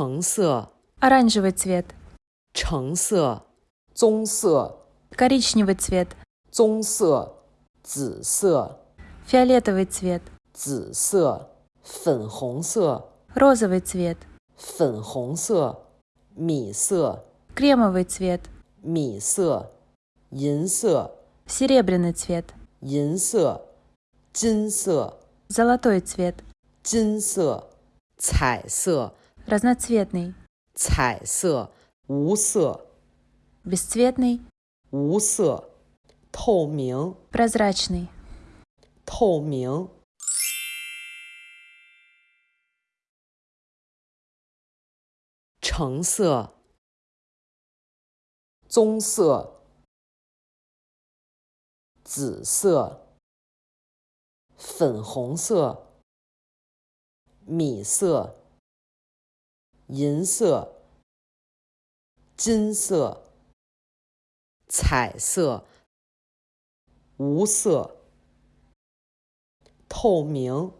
橙色， оранжевый цвет, 橙色，棕色， коричневый цвет, 棕色，紫色， фиолетовый цвет, 紫色，粉红色， розовый цвет, 粉红色，米色， кремовый цвет, 米色，银色， серебряный цвет, 银色，金色， золотой цвет, 金色，彩色， разноцветный, 彩色，无色， бесцветный, 无色，透明， прозрачный, 透明。橙色，棕色，紫色，粉红色，米色， 银色，金色，彩色，无色，透明。